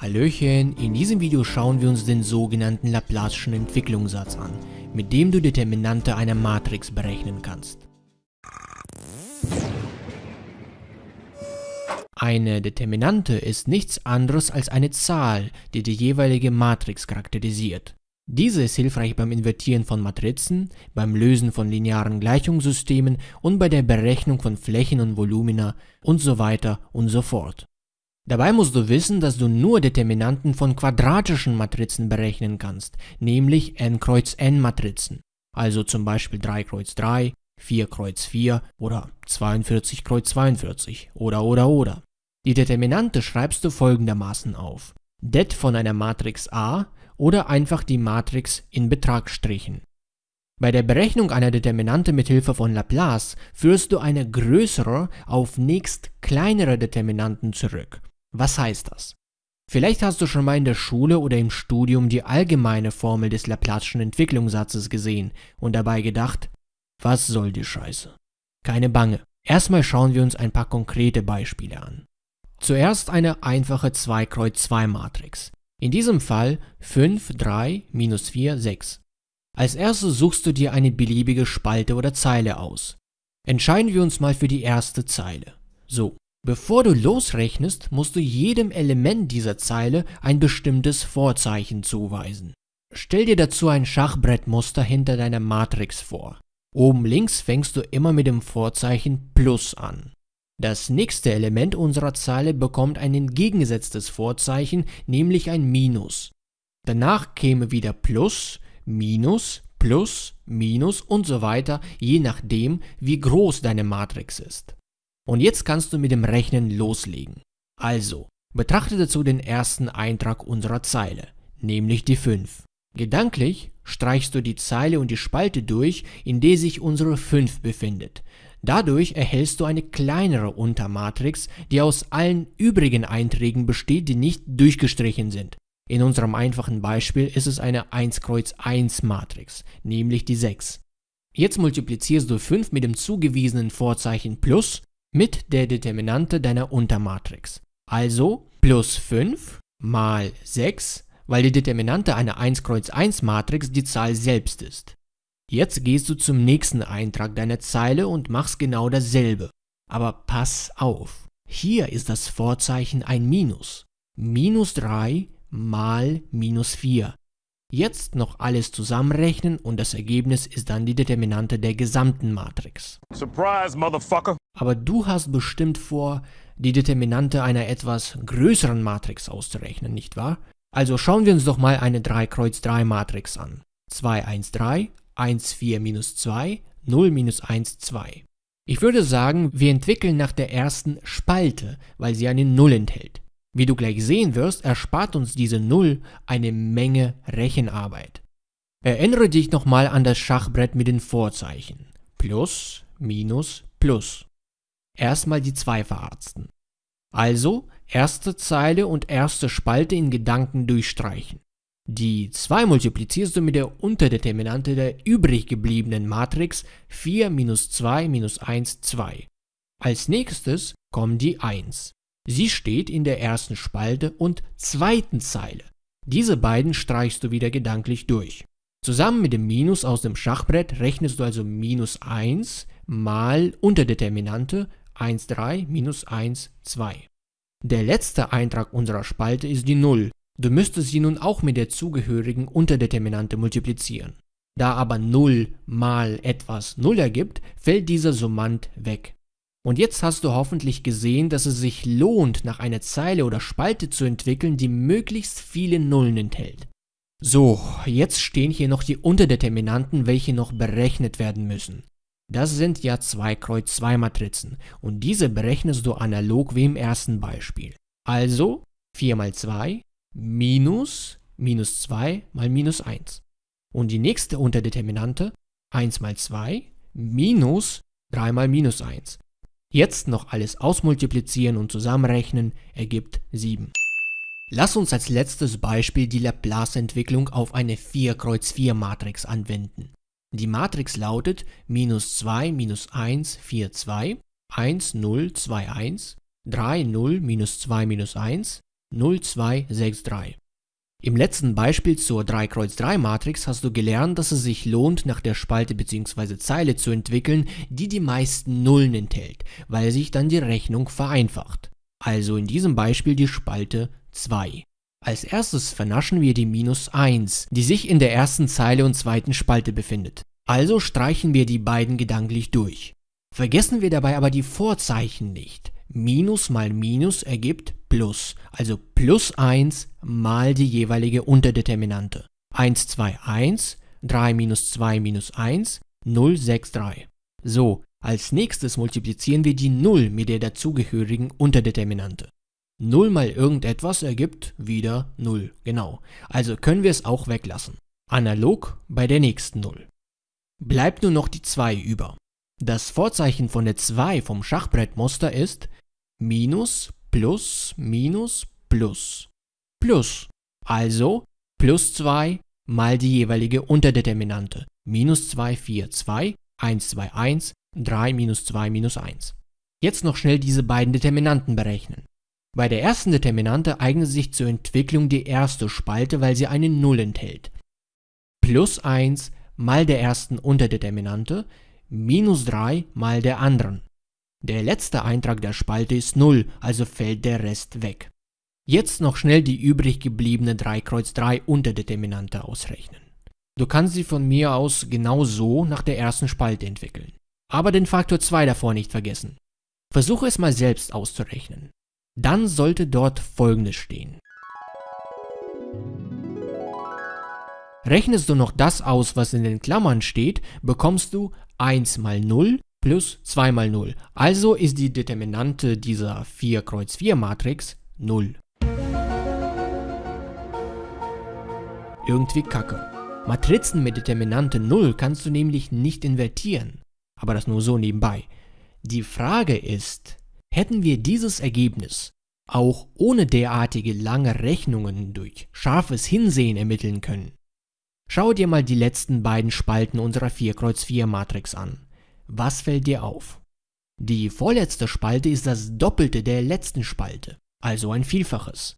Hallöchen, in diesem Video schauen wir uns den sogenannten Laplace'schen Entwicklungssatz an, mit dem du Determinante einer Matrix berechnen kannst. Eine Determinante ist nichts anderes als eine Zahl, die die jeweilige Matrix charakterisiert. Diese ist hilfreich beim Invertieren von Matrizen, beim Lösen von linearen Gleichungssystemen und bei der Berechnung von Flächen und Volumina und so weiter und so fort. Dabei musst du wissen, dass du nur Determinanten von quadratischen Matrizen berechnen kannst, nämlich n kreuz n Matrizen, also zum Beispiel 3 kreuz 3, 4 kreuz 4 oder 42 kreuz 42 oder oder oder. Die Determinante schreibst du folgendermaßen auf. Det von einer Matrix A oder einfach die Matrix in Betrag strichen. Bei der Berechnung einer Determinante mit Hilfe von Laplace führst du eine größere auf nächst kleinere Determinanten zurück. Was heißt das? Vielleicht hast du schon mal in der Schule oder im Studium die allgemeine Formel des Laplace'schen Entwicklungssatzes gesehen und dabei gedacht, was soll die Scheiße? Keine Bange. Erstmal schauen wir uns ein paar konkrete Beispiele an. Zuerst eine einfache 2 Kreuz 2 Matrix. In diesem Fall 5, 3, minus 4, 6. Als erstes suchst du dir eine beliebige Spalte oder Zeile aus. Entscheiden wir uns mal für die erste Zeile. So, bevor du losrechnest, musst du jedem Element dieser Zeile ein bestimmtes Vorzeichen zuweisen. Stell dir dazu ein Schachbrettmuster hinter deiner Matrix vor. Oben links fängst du immer mit dem Vorzeichen Plus an. Das nächste Element unserer Zeile bekommt ein entgegengesetztes Vorzeichen, nämlich ein Minus. Danach käme wieder Plus, Minus, Plus, Minus und so weiter, je nachdem, wie groß deine Matrix ist. Und jetzt kannst du mit dem Rechnen loslegen. Also, betrachte dazu den ersten Eintrag unserer Zeile, nämlich die 5. Gedanklich streichst du die Zeile und die Spalte durch, in der sich unsere 5 befindet. Dadurch erhältst du eine kleinere Untermatrix, die aus allen übrigen Einträgen besteht, die nicht durchgestrichen sind. In unserem einfachen Beispiel ist es eine 1 Kreuz 1 Matrix, nämlich die 6. Jetzt multiplizierst du 5 mit dem zugewiesenen Vorzeichen plus mit der Determinante deiner Untermatrix. Also plus 5 mal 6, weil die Determinante einer 1 Kreuz 1 Matrix die Zahl selbst ist. Jetzt gehst du zum nächsten Eintrag deiner Zeile und machst genau dasselbe. Aber pass auf, hier ist das Vorzeichen ein Minus. Minus 3 mal minus 4. Jetzt noch alles zusammenrechnen und das Ergebnis ist dann die Determinante der gesamten Matrix. Surprise, motherfucker! Aber du hast bestimmt vor, die Determinante einer etwas größeren Matrix auszurechnen, nicht wahr? Also schauen wir uns doch mal eine 3 Kreuz 3 Matrix an. 2, 1, 3, 1, 4 minus 2, 0 minus 1, 2. Ich würde sagen, wir entwickeln nach der ersten Spalte, weil sie eine 0 enthält. Wie du gleich sehen wirst, erspart uns diese 0 eine Menge Rechenarbeit. Erinnere dich nochmal an das Schachbrett mit den Vorzeichen. Plus, Minus, Plus. Erstmal die 2 verarzten. Also erste Zeile und erste Spalte in Gedanken durchstreichen. Die 2 multiplizierst du mit der Unterdeterminante der übrig gebliebenen Matrix 4 minus 2 minus 1, 2. Als nächstes kommt die 1. Sie steht in der ersten Spalte und zweiten Zeile. Diese beiden streichst du wieder gedanklich durch. Zusammen mit dem Minus aus dem Schachbrett rechnest du also minus 1 mal Unterdeterminante 1, 3 minus 1, 2. Der letzte Eintrag unserer Spalte ist die 0, Du müsstest sie nun auch mit der zugehörigen Unterdeterminante multiplizieren. Da aber 0 mal etwas 0 ergibt, fällt dieser Summand weg. Und jetzt hast du hoffentlich gesehen, dass es sich lohnt, nach einer Zeile oder Spalte zu entwickeln, die möglichst viele Nullen enthält. So, jetzt stehen hier noch die Unterdeterminanten, welche noch berechnet werden müssen. Das sind ja 2 Kreuz 2 Matrizen und diese berechnest du analog wie im ersten Beispiel. Also 4 mal 2 minus minus 2 mal minus 1. Und die nächste Unterdeterminante 1 mal 2 minus 3 mal minus 1. Jetzt noch alles ausmultiplizieren und zusammenrechnen ergibt 7. Lass uns als letztes Beispiel die Laplace-Entwicklung auf eine 4 Kreuz 4 Matrix anwenden. Die Matrix lautet minus 2 minus 1 4 2, 1 0 2 1, 3 0 minus 2 minus 1, 0263. Im letzten Beispiel zur 3-Kreuz-3-Matrix hast du gelernt, dass es sich lohnt, nach der Spalte bzw. Zeile zu entwickeln, die die meisten Nullen enthält, weil sich dann die Rechnung vereinfacht. Also in diesem Beispiel die Spalte 2. Als erstes vernaschen wir die Minus 1, die sich in der ersten Zeile und zweiten Spalte befindet. Also streichen wir die beiden gedanklich durch. Vergessen wir dabei aber die Vorzeichen nicht. Minus mal Minus ergibt Plus, also plus 1 mal die jeweilige Unterdeterminante. 1, 2, 1, 3 minus 2 minus 1, 0, 6, 3. So, als nächstes multiplizieren wir die 0 mit der dazugehörigen Unterdeterminante. 0 mal irgendetwas ergibt wieder 0, genau. Also können wir es auch weglassen. Analog bei der nächsten 0. Bleibt nur noch die 2 über. Das Vorzeichen von der 2 vom Schachbrettmuster ist minus plus minus plus plus. Also plus 2 mal die jeweilige Unterdeterminante. Minus 2, 4, 2, 1, 2, 1, 3 minus 2 minus 1. Jetzt noch schnell diese beiden Determinanten berechnen. Bei der ersten Determinante eignet sich zur Entwicklung die erste Spalte, weil sie eine Null enthält. Plus 1 mal der ersten Unterdeterminante, minus 3 mal der anderen. Der letzte Eintrag der Spalte ist 0, also fällt der Rest weg. Jetzt noch schnell die übrig gebliebene 3 Kreuz 3 Unterdeterminante ausrechnen. Du kannst sie von mir aus genau so nach der ersten Spalte entwickeln. Aber den Faktor 2 davor nicht vergessen. Versuche es mal selbst auszurechnen. Dann sollte dort folgendes stehen. Rechnest du noch das aus, was in den Klammern steht, bekommst du 1 mal 0 plus 2 mal 0. Also ist die Determinante dieser 4 Kreuz 4 Matrix 0. Irgendwie kacke. Matrizen mit Determinante 0 kannst du nämlich nicht invertieren. Aber das nur so nebenbei. Die Frage ist, hätten wir dieses Ergebnis auch ohne derartige lange Rechnungen durch scharfes Hinsehen ermitteln können? Schau dir mal die letzten beiden Spalten unserer 4 Kreuz 4 Matrix an. Was fällt dir auf? Die vorletzte Spalte ist das Doppelte der letzten Spalte, also ein Vielfaches.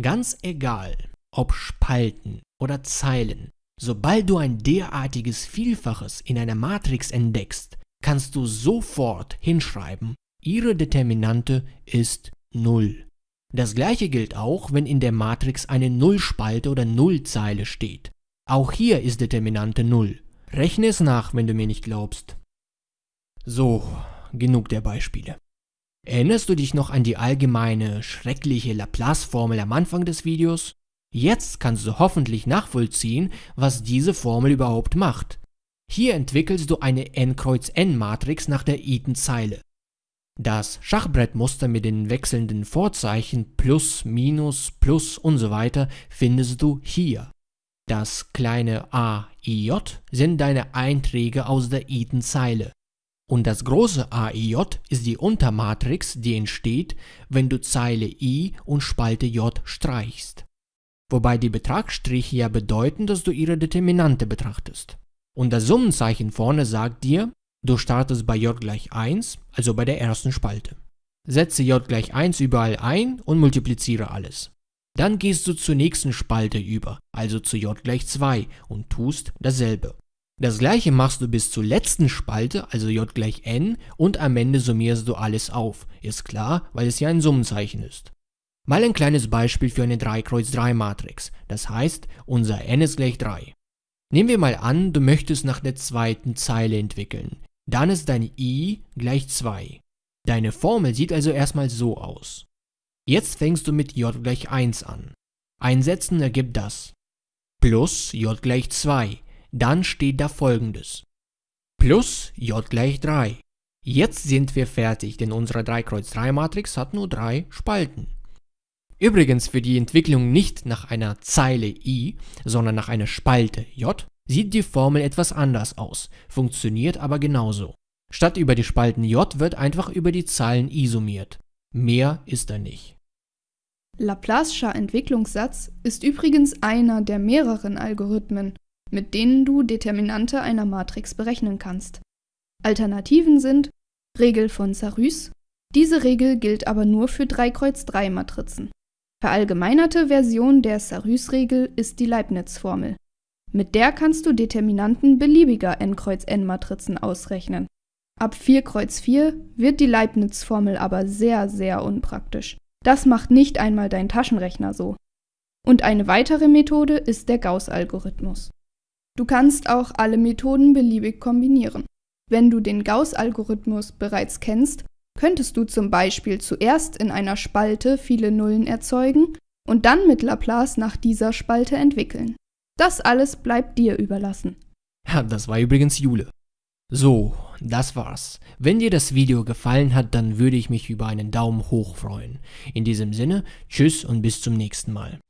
Ganz egal, ob Spalten oder Zeilen, sobald du ein derartiges Vielfaches in einer Matrix entdeckst, kannst du sofort hinschreiben, ihre Determinante ist 0. Das gleiche gilt auch, wenn in der Matrix eine Nullspalte oder Nullzeile steht. Auch hier ist Determinante 0. Rechne es nach, wenn du mir nicht glaubst. So, genug der Beispiele. Erinnerst du dich noch an die allgemeine, schreckliche Laplace-Formel am Anfang des Videos? Jetzt kannst du hoffentlich nachvollziehen, was diese Formel überhaupt macht. Hier entwickelst du eine n-Kreuz-n-Matrix nach der Eaton-Zeile. Das Schachbrettmuster mit den wechselnden Vorzeichen plus, minus, plus und so weiter findest du hier. Das kleine a, i, j sind deine Einträge aus der Eaton-Zeile. Und das große AIJ ist die Untermatrix, die entsteht, wenn du Zeile I und Spalte J streichst. Wobei die Betragsstriche ja bedeuten, dass du ihre Determinante betrachtest. Und das Summenzeichen vorne sagt dir, du startest bei J gleich 1, also bei der ersten Spalte. Setze J gleich 1 überall ein und multipliziere alles. Dann gehst du zur nächsten Spalte über, also zu J gleich 2 und tust dasselbe. Das gleiche machst du bis zur letzten Spalte, also j gleich n, und am Ende summierst du alles auf. Ist klar, weil es ja ein Summenzeichen ist. Mal ein kleines Beispiel für eine 3 Kreuz 3 Matrix, das heißt, unser n ist gleich 3. Nehmen wir mal an, du möchtest nach der zweiten Zeile entwickeln. Dann ist dein i gleich 2. Deine Formel sieht also erstmal so aus. Jetzt fängst du mit j gleich 1 an. Einsetzen ergibt das. Plus j gleich 2 dann steht da folgendes. Plus j gleich 3. Jetzt sind wir fertig, denn unsere 3 Kreuz 3 Matrix hat nur drei Spalten. Übrigens für die Entwicklung nicht nach einer Zeile i, sondern nach einer Spalte j, sieht die Formel etwas anders aus, funktioniert aber genauso. Statt über die Spalten j wird einfach über die Zeilen i summiert. Mehr ist da nicht. Laplace'scher Entwicklungssatz ist übrigens einer der mehreren Algorithmen, mit denen du Determinante einer Matrix berechnen kannst. Alternativen sind Regel von Sarrus. Diese Regel gilt aber nur für 3 Kreuz 3 Matrizen. Verallgemeinerte Version der Sarrus-Regel ist die Leibniz-Formel. Mit der kannst du Determinanten beliebiger n Kreuz n-Matrizen ausrechnen. Ab 4 Kreuz 4 wird die Leibniz-Formel aber sehr, sehr unpraktisch. Das macht nicht einmal dein Taschenrechner so. Und eine weitere Methode ist der Gauss-Algorithmus. Du kannst auch alle Methoden beliebig kombinieren. Wenn du den Gauss-Algorithmus bereits kennst, könntest du zum Beispiel zuerst in einer Spalte viele Nullen erzeugen und dann mit Laplace nach dieser Spalte entwickeln. Das alles bleibt dir überlassen. Ja, das war übrigens Jule. So, das war's. Wenn dir das Video gefallen hat, dann würde ich mich über einen Daumen hoch freuen. In diesem Sinne, tschüss und bis zum nächsten Mal.